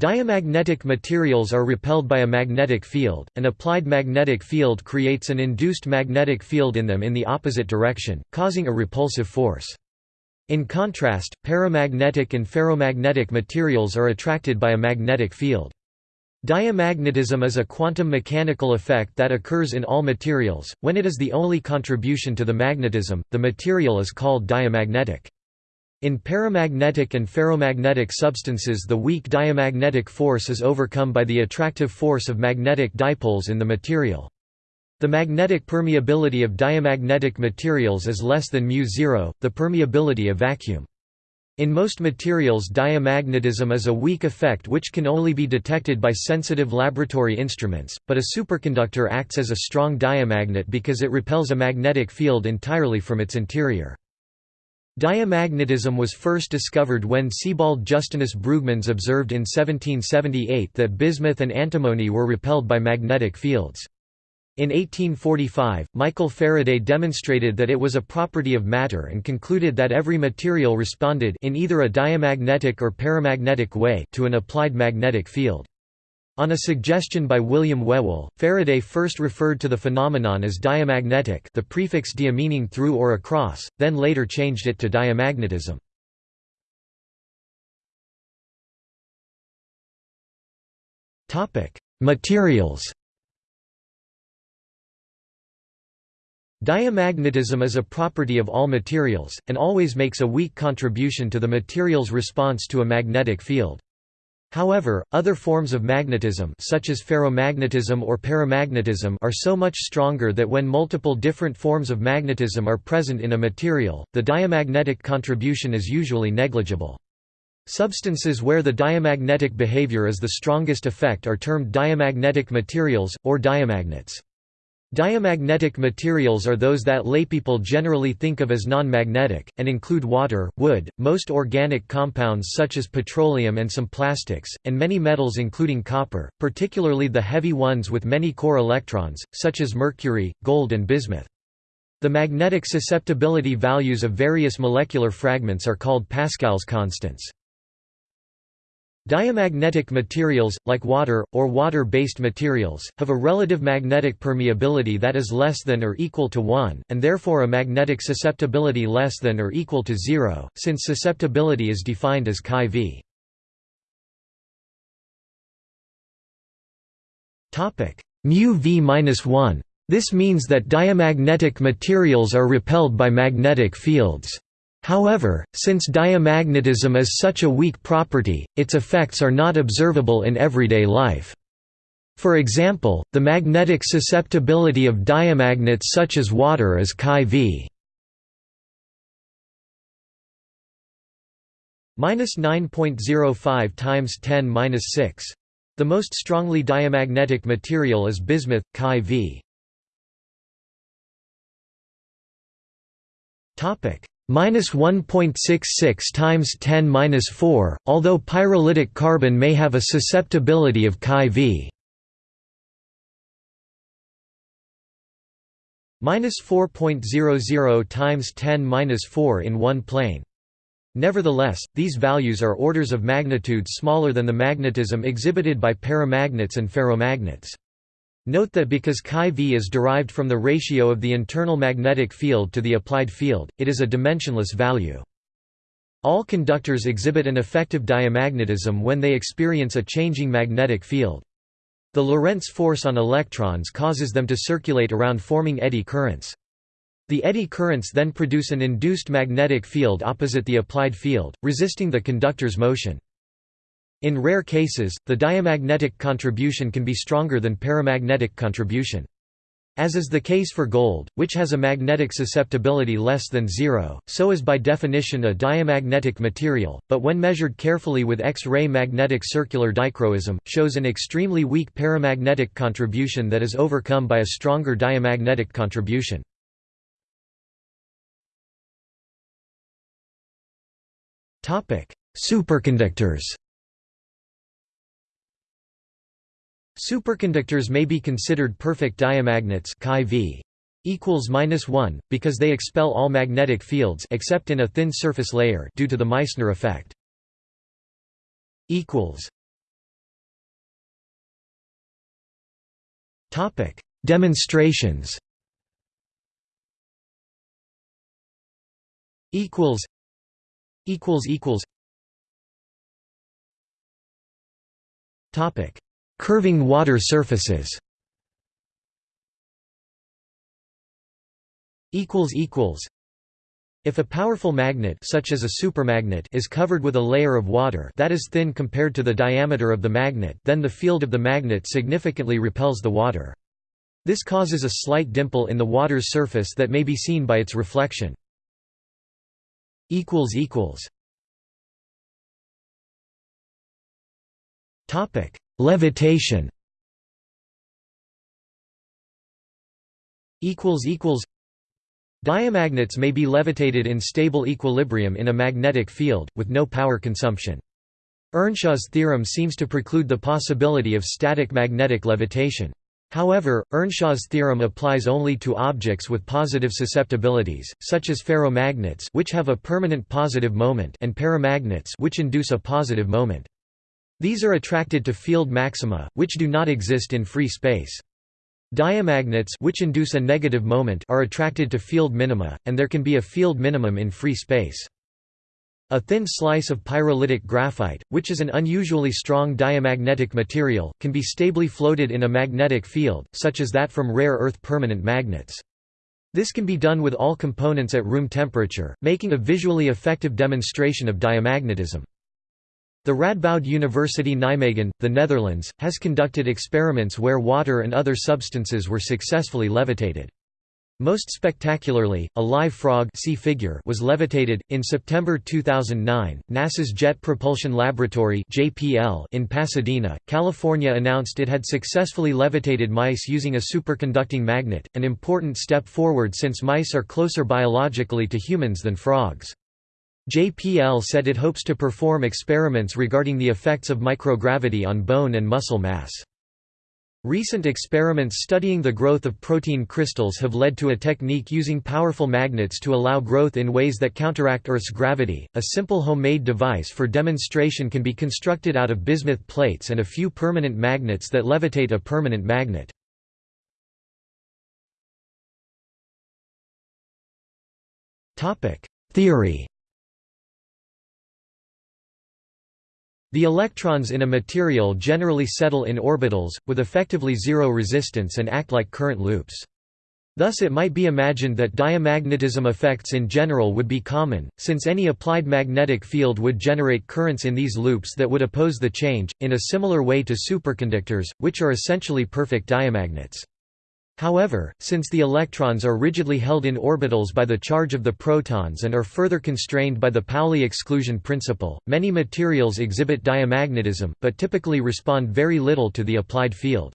Diamagnetic materials are repelled by a magnetic field, an applied magnetic field creates an induced magnetic field in them in the opposite direction, causing a repulsive force. In contrast, paramagnetic and ferromagnetic materials are attracted by a magnetic field. Diamagnetism is a quantum mechanical effect that occurs in all materials. When it is the only contribution to the magnetism, the material is called diamagnetic. In paramagnetic and ferromagnetic substances the weak diamagnetic force is overcome by the attractive force of magnetic dipoles in the material. The magnetic permeability of diamagnetic materials is less than μ0, the permeability of vacuum. In most materials diamagnetism is a weak effect which can only be detected by sensitive laboratory instruments, but a superconductor acts as a strong diamagnet because it repels a magnetic field entirely from its interior. Diamagnetism was first discovered when Sebald Justinus Brugmans observed in 1778 that bismuth and antimony were repelled by magnetic fields. In 1845, Michael Faraday demonstrated that it was a property of matter and concluded that every material responded in either a diamagnetic or paramagnetic way to an applied magnetic field. On a suggestion by William Whewell, Faraday first referred to the phenomenon as diamagnetic the prefix dia meaning through or across, then later changed it to diamagnetism. Materials Diamagnetism is a property of all materials, and always makes a weak contribution to the material's response to a magnetic field. However, other forms of magnetism such as ferromagnetism or paramagnetism are so much stronger that when multiple different forms of magnetism are present in a material, the diamagnetic contribution is usually negligible. Substances where the diamagnetic behavior is the strongest effect are termed diamagnetic materials, or diamagnets. Diamagnetic materials are those that laypeople generally think of as non-magnetic, and include water, wood, most organic compounds such as petroleum and some plastics, and many metals including copper, particularly the heavy ones with many core electrons, such as mercury, gold and bismuth. The magnetic susceptibility values of various molecular fragments are called Pascal's constants. Diamagnetic materials, like water, or water-based materials, have a relative magnetic permeability that is less than or equal to 1, and therefore a magnetic susceptibility less than or equal to 0, since susceptibility is defined as chi v. mu v-1. This means that diamagnetic materials are repelled by magnetic fields. However, since diamagnetism is such a weak property, its effects are not observable in everyday life. For example, the magnetic susceptibility of diamagnets such as water is chi v. minus 9.05 times 10 minus 6. The most strongly diamagnetic material is bismuth, chi v. minus 1.66 times 10 minus 4, although pyrolytic carbon may have a susceptibility of chi v. minus 4.00 times 10 minus 4 in one plane. Nevertheless, these values are orders of magnitude smaller than the magnetism exhibited by paramagnets and ferromagnets. Note that because chi v is derived from the ratio of the internal magnetic field to the applied field, it is a dimensionless value. All conductors exhibit an effective diamagnetism when they experience a changing magnetic field. The Lorentz force on electrons causes them to circulate around forming eddy currents. The eddy currents then produce an induced magnetic field opposite the applied field, resisting the conductor's motion. In rare cases, the diamagnetic contribution can be stronger than paramagnetic contribution. As is the case for gold, which has a magnetic susceptibility less than zero, so is by definition a diamagnetic material, but when measured carefully with X-ray magnetic circular dichroism, shows an extremely weak paramagnetic contribution that is overcome by a stronger diamagnetic contribution. Superconductors Superconductors may be considered perfect diamagnets chi equals minus 1 because they expel all magnetic fields except in a thin surface layer due to the Meissner effect. Topic: Demonstrations. equals. Equals equals. Topic: Curving water surfaces. If a powerful magnet such as a supermagnet is covered with a layer of water that is thin compared to the diameter of the magnet then the field of the magnet significantly repels the water. This causes a slight dimple in the water's surface that may be seen by its reflection. Levitation Equals equals. Diamagnets may be levitated in stable equilibrium in a magnetic field, with no power consumption. Earnshaw's theorem seems to preclude the possibility of static magnetic levitation. However, Earnshaw's theorem applies only to objects with positive susceptibilities, such as ferromagnets which have a permanent positive moment and paramagnets which induce a positive moment. These are attracted to field maxima, which do not exist in free space. Diamagnets which induce a negative moment are attracted to field minima, and there can be a field minimum in free space. A thin slice of pyrolytic graphite, which is an unusually strong diamagnetic material, can be stably floated in a magnetic field, such as that from rare earth permanent magnets. This can be done with all components at room temperature, making a visually effective demonstration of diamagnetism. The Radboud University Nijmegen, the Netherlands, has conducted experiments where water and other substances were successfully levitated. Most spectacularly, a live frog see figure was levitated. In September 2009, NASA's Jet Propulsion Laboratory (JPL) in Pasadena, California announced it had successfully levitated mice using a superconducting magnet, an important step forward since mice are closer biologically to humans than frogs. JPL said it hopes to perform experiments regarding the effects of microgravity on bone and muscle mass. Recent experiments studying the growth of protein crystals have led to a technique using powerful magnets to allow growth in ways that counteract Earth's gravity. A simple homemade device for demonstration can be constructed out of bismuth plates and a few permanent magnets that levitate a permanent magnet. Topic: Theory The electrons in a material generally settle in orbitals, with effectively zero resistance and act like current loops. Thus it might be imagined that diamagnetism effects in general would be common, since any applied magnetic field would generate currents in these loops that would oppose the change, in a similar way to superconductors, which are essentially perfect diamagnets. However, since the electrons are rigidly held in orbitals by the charge of the protons and are further constrained by the Pauli exclusion principle, many materials exhibit diamagnetism, but typically respond very little to the applied field.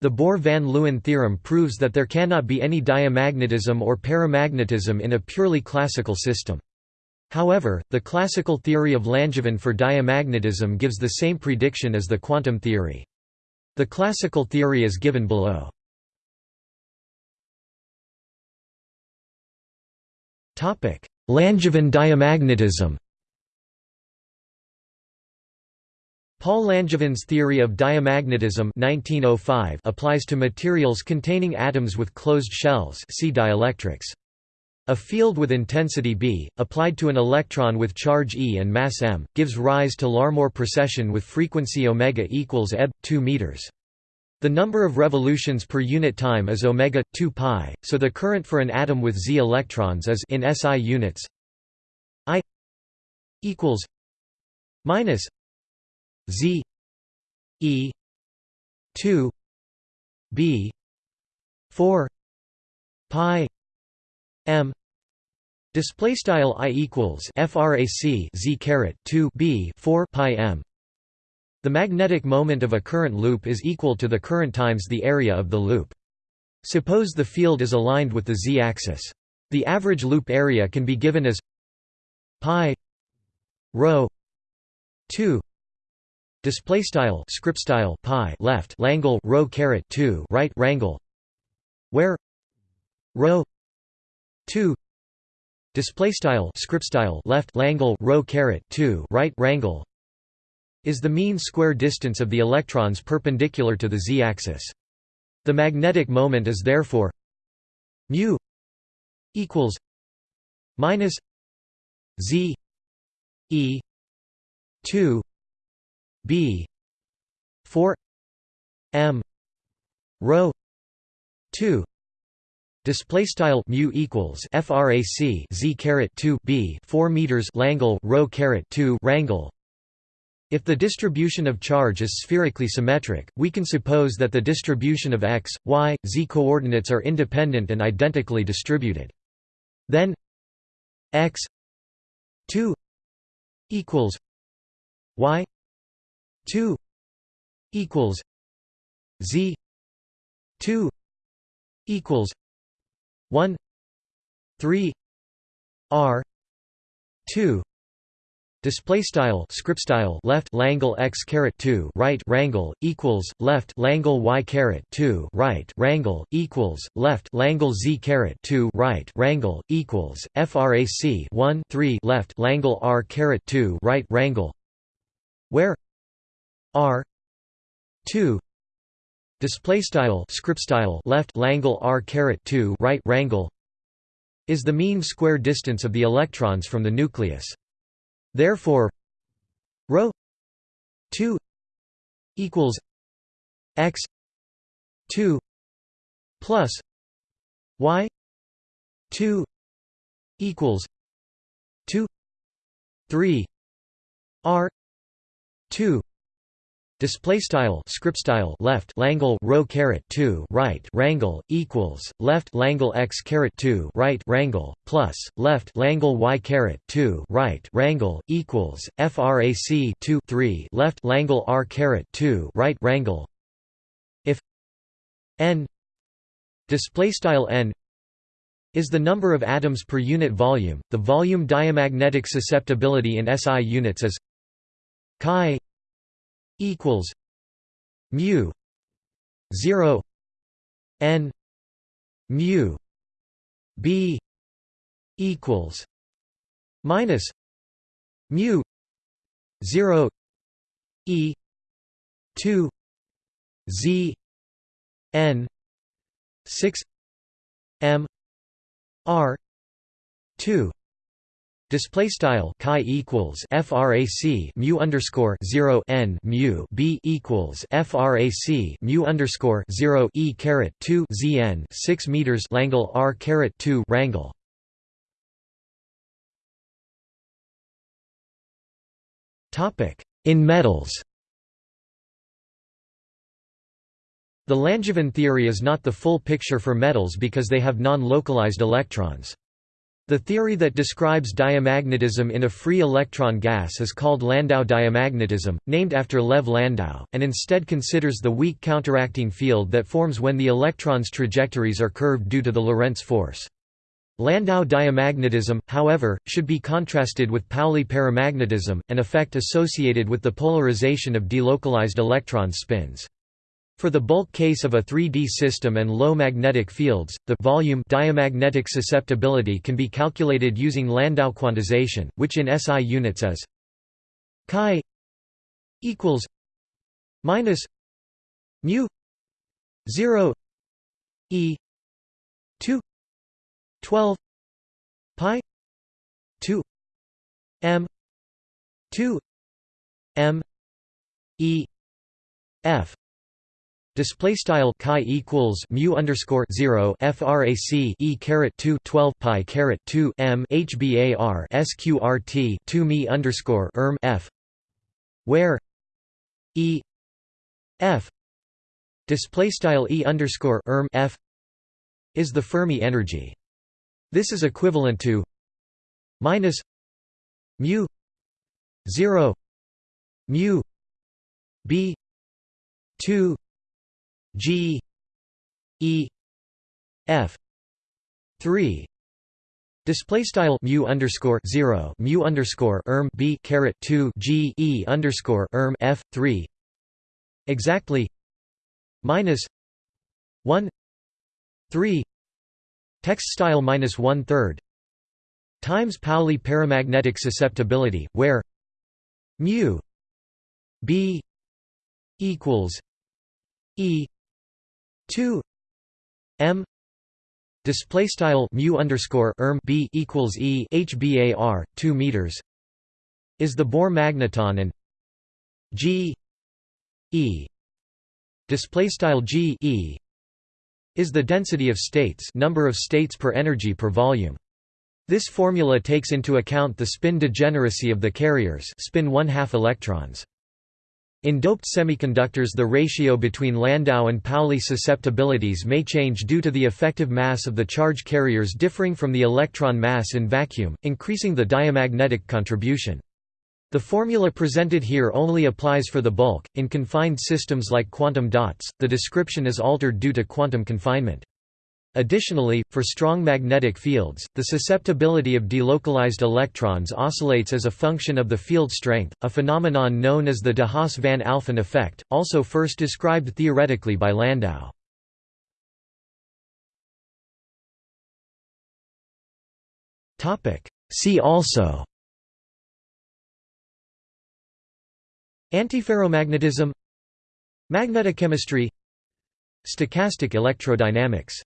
The Bohr-van Leeuwen theorem proves that there cannot be any diamagnetism or paramagnetism in a purely classical system. However, the classical theory of Langevin for diamagnetism gives the same prediction as the quantum theory. The classical theory is given below. Langevin diamagnetism Paul Langevin's theory of diamagnetism 1905 applies to materials containing atoms with closed shells see dielectrics. A field with intensity B, applied to an electron with charge E and mass m, gives rise to Larmor precession with frequency omega equals eb. 2 meters. The number of revolutions per unit time is omega 2 pi, so the current for an atom with z electrons is in SI units I equals minus z e 2 b 4 pi m. Display style i equals frac z caret 2 b 4 pi m the magnetic moment of a current loop is equal to the current times the area of the loop. Suppose the field is aligned with the z-axis. The average loop area can be given as pi rho 2 display style script style pi left langle rho caret 2 right rangle where rho 2 display style script style left langle rho caret 2 right rangle is the mean square distance of the electrons perpendicular to the z-axis. The magnetic moment is therefore mu equals minus z e 2 b 4 m rho 2 Display style mu equals frac z caret 2 b 4 meters Langle rho caret 2 rangle. If the distribution of charge is spherically symmetric, we can suppose that the distribution of x, y, z coordinates are independent and identically distributed. Then x 2 equals y 2 equals z 2 equals 1 3 r 2 display style script style left langle x caret 2 right rangle equals left langle y caret 2 right rangle equals left langle z caret 2 right rangle equals frac 1 3 left langle r caret 2 right rangle where? R. 2 Display style script style left Langle r caret 2 right rangle is the mean square distance of the electrons from the nucleus. Therefore, rho 2 equals x 2 plus y 2 equals 2 3 r 2 Display style script style left Langle rho caret 2 right rangle equals left Langle x caret 2 right rangle plus left Langle y caret 2 right rangle equals frac 2 3 left Langle r caret 2 right rangle if n display style n is the number of atoms per unit volume the volume diamagnetic susceptibility in SI units is chi equals mu 0 n mu b equals minus mu 0 e 2 z n 6 m r 2 Display style chi equals frac mu underscore zero n mu b equals frac mu underscore zero e caret two zn six meters Langle r caret two rangle. Topic in metals. The Langevin theory is not the full picture for metals because they have non-localized electrons. The theory that describes diamagnetism in a free electron gas is called Landau diamagnetism, named after Lev Landau, and instead considers the weak counteracting field that forms when the electron's trajectories are curved due to the Lorentz force. Landau diamagnetism, however, should be contrasted with Pauli paramagnetism, an effect associated with the polarization of delocalized electron spins. For the bulk case of a 3D system and low magnetic fields, the volume diamagnetic susceptibility can be calculated using Landau quantization, which in SI units is chi equals minus mu 0 e 2 12 pi 2 m 2 m e f Display style chi equals mu underscore zero frac e caret two twelve pi caret two m hbar sqrt two me underscore erm f where e f display style e underscore erm f is the Fermi energy. This is equivalent to minus mu zero mu b two G E F three. Display style mu underscore zero mu underscore erm b caret two g e underscore erm f three. Exactly. Minus one three. Text style minus one third. Times Pauli paramagnetic susceptibility where mu b equals e 2 m display style mu underscore erm b equals e hbar 2 meters is the Bohr magneton and g e display style g e is the density of states number of states per energy per volume. This formula takes into account the spin degeneracy of the carriers spin 1 half electrons in doped semiconductors the ratio between Landau and Pauli susceptibilities may change due to the effective mass of the charge carriers differing from the electron mass in vacuum, increasing the diamagnetic contribution. The formula presented here only applies for the bulk. In confined systems like quantum dots, the description is altered due to quantum confinement. Additionally, for strong magnetic fields, the susceptibility of delocalized electrons oscillates as a function of the field strength, a phenomenon known as the de Haas-van Alphen effect, also first described theoretically by Landau. See also Antiferromagnetism Magnetochemistry Stochastic electrodynamics